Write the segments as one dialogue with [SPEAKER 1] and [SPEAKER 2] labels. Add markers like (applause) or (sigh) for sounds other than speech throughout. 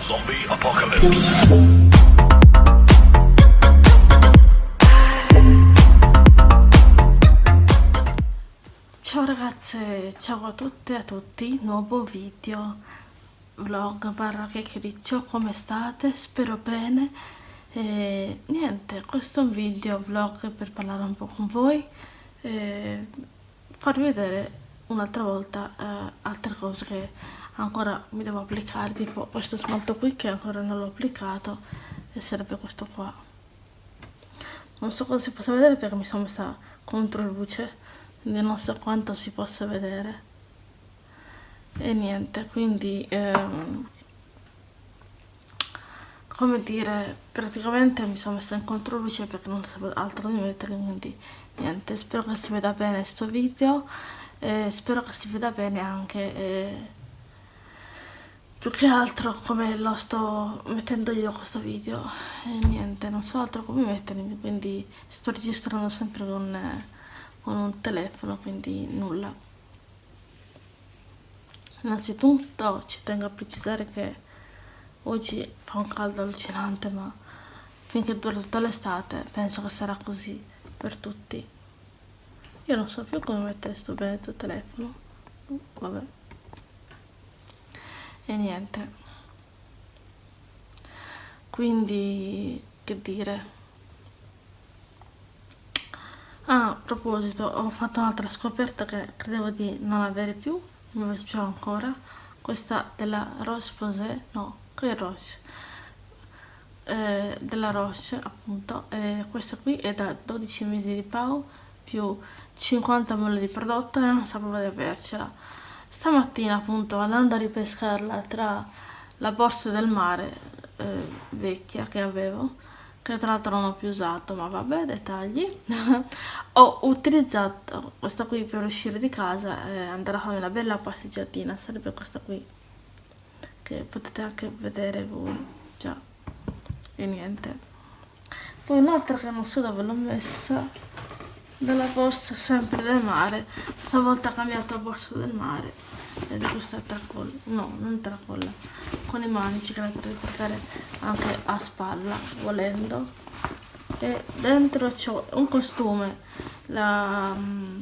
[SPEAKER 1] Zombie Apocalypse.
[SPEAKER 2] Ciao ragazze, ciao a tutte e a tutti, nuovo video, vlog barra chiacchiericcio, come state? Spero bene. E niente, questo è un video vlog per parlare un po' con voi, e farvi vedere un'altra volta eh, altre cose che ancora mi devo applicare, tipo questo smalto qui che ancora non l'ho applicato e sarebbe questo qua. Non so cosa si possa vedere perché mi sono messa contro luce, quindi non so quanto si possa vedere. E niente, quindi... Ehm, come dire, praticamente mi sono messa in controluce perché non sapevo altro di mettere, quindi niente, spero che si veda bene questo video, e spero che si veda bene anche, eh, più che altro come lo sto mettendo io questo video, e niente, non so altro come mettermi, quindi sto registrando sempre con, con un telefono, quindi nulla. Innanzitutto ci tengo a precisare che Oggi fa un caldo allucinante, ma finché dura tutta l'estate penso che sarà così per tutti. Io non so più come mettere sto benedetto telefono. Vabbè. E niente. Quindi, che dire. Ah, a proposito, ho fatto un'altra scoperta che credevo di non avere più, invece ce l'ho ancora. Questa della Rose Posay, no, qui Roche eh, della Roche appunto eh, questa qui è da 12 mesi di PAU più 50 ml di prodotto e non sapevo di avercela stamattina appunto andando a ripescarla tra la borsa del mare eh, vecchia che avevo che tra l'altro non ho più usato ma vabbè dettagli (laughs) ho utilizzato questa qui per uscire di casa e andare a fare una bella passeggiatina. Sarebbe questa qui che potete anche vedere voi già e niente. Poi un'altra che non so dove l'ho messa della borsa sempre del mare. Stavolta ho cambiato la borsa del mare ed è questa tracolla no non tracolla con i manici che la potete portare anche a spalla volendo. E dentro c'ho un costume la mm,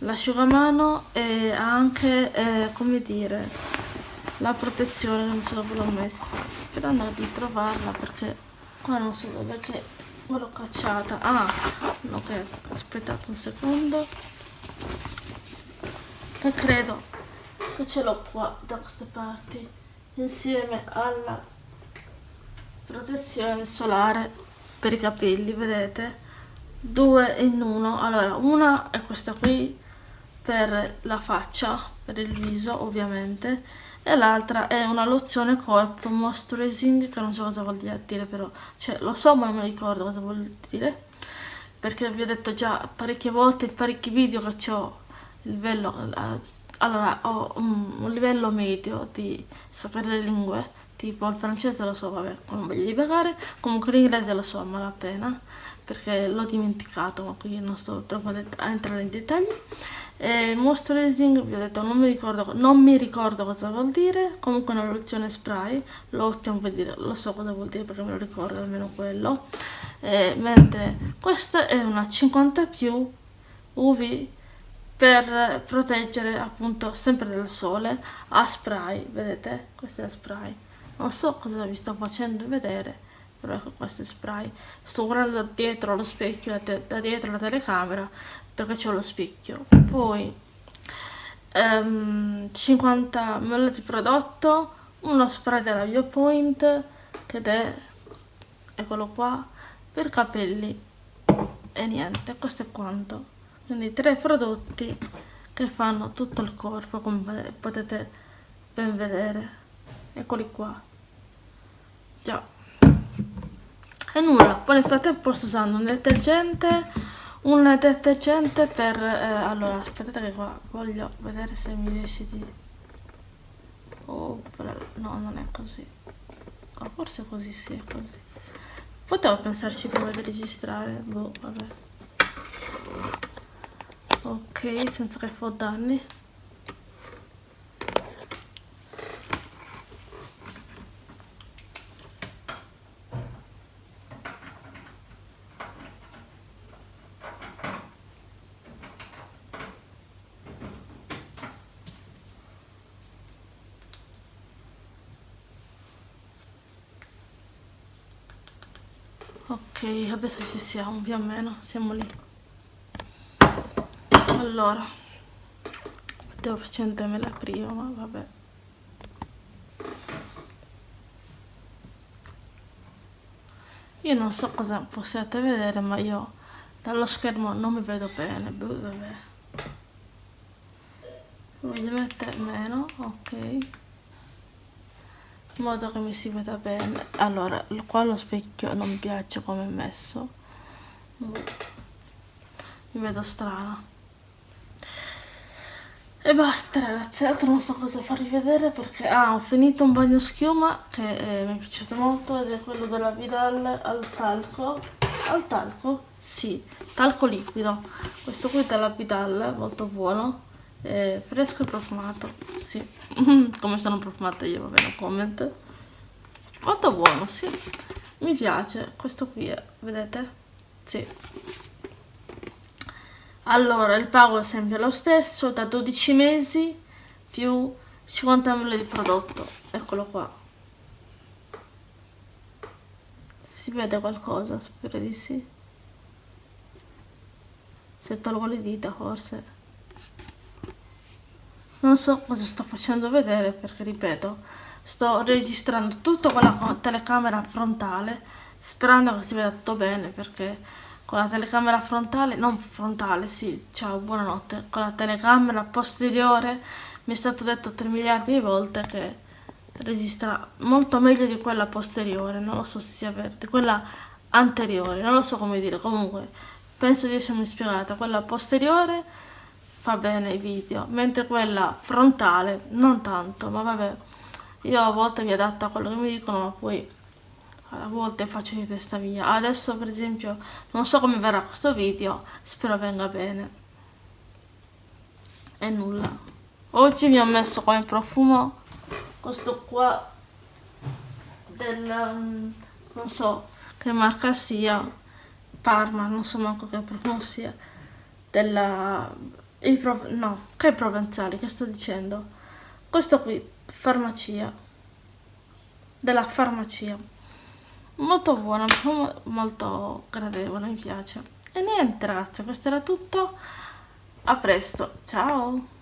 [SPEAKER 2] l'asciugamano e anche eh, come dire la protezione non dove l'ho messa sperando di trovarla perché qua non so dove che l'ho cacciata. Ah ok aspettate un secondo. E credo che ce l'ho qua da queste parti insieme alla protezione solare per i capelli vedete? Due in uno. Allora una è questa qui per la faccia per il viso ovviamente e l'altra è una lozione corpo moisturizing che non so cosa vuol dire però cioè lo so ma non mi ricordo cosa vuol dire perché vi ho detto già parecchie volte in parecchi video che ho il livello allora ho un, un, livello medio di sapere le lingue tipo il francese lo so vabbè non voglio divagare comunque l'inglese lo so a malapena perché l'ho dimenticato ma qui non sto troppo a entrare in dettagli eh, moisturizing vi ho detto non mi, ricordo, non mi ricordo cosa vuol dire. Comunque una lozione spray. Vuol dire, lo so cosa vuol dire perché me lo ricordo almeno quello. Eh, mentre questa è una 50 più UV per proteggere appunto sempre dal sole a spray. Vedete? Questo è spray. Non so cosa vi sto facendo vedere però ecco questo spray. Sto guardando dietro lo specchio da dietro la telecamera perché c'è lo specchio. Poi um, 50 ml di prodotto uno spray della Biopoint che è eccolo qua per capelli. E niente questo è quanto. Quindi tre prodotti che fanno tutto il corpo come potete ben vedere. Eccoli qua. Già e nulla. Poi nel frattempo sto usando un detergente un detergente per eh, allora aspettate che qua voglio vedere se mi riesce di oh no non è così. Oh, forse così sì è così. Potevo pensarci prima di registrare boh vabbè. Ok senza che fa danni ok adesso ci siamo più o meno siamo lì. Allora devo facendomela prima ma vabbè. Io non so cosa possiate vedere ma io dallo schermo non mi vedo bene boh, vabbè. Voglio mettere meno ok in modo che mi si veda bene. Allora qua lo specchio non piace come è messo. Mi vedo strana. E basta ragazzi. Altro non so cosa farvi vedere perché ah, ho finito un bagno schiuma che eh, mi è piaciuto molto ed è quello della Vidal al talco. Al talco? sì, talco liquido. Questo qui della Vidal molto buono eh, fresco e profumato sì. (laughs) Come sono profumata io va bene comment molto buono sì. Mi piace. Questo qui è, vedete? Sì. Allora il pago è sempre lo stesso da 12 mesi più 50 ml di prodotto. Eccolo qua. Si vede qualcosa? Spero di sì. Se tolgo le dita forse non so cosa sto facendo vedere perché ripeto sto registrando tutto con la telecamera frontale sperando che si veda tutto bene perché con la telecamera frontale non frontale sì ciao buonanotte con la telecamera posteriore mi è stato detto 3 miliardi di volte che registra molto meglio di quella posteriore non lo so se sia vero quella anteriore non lo so come dire comunque penso di essermi spiegata quella posteriore fa bene i video, mentre quella frontale non tanto, ma vabbè, io a volte mi adatto a quello che mi dicono, ma poi a volte faccio di testa mia. Adesso per esempio non so come verrà questo video, spero venga bene. E nulla. Oggi mi ho messo come profumo questo qua del... Um, non so che marca sia, Parma, non so manco che profumo sia, della i pro no, che provenzali, che sto dicendo? Questo qui, farmacia. Della farmacia. Molto buono, molto gradevole, mi piace. E niente ragazzi, questo era tutto. A presto, ciao!